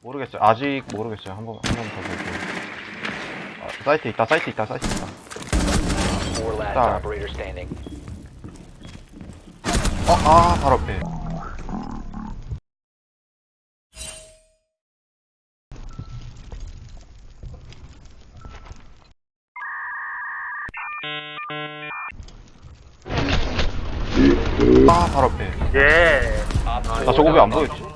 모르겠어요. 아직 모르겠어요. 한 번, 한번 더 볼게요. 아, 사이트 있다, 사이트 있다, 사이트 있다. Four last 딱. operator standing. 어, 아, 바로 앞에. 아, 바로 앞에. 예. 나 저거 왜 안 보였지?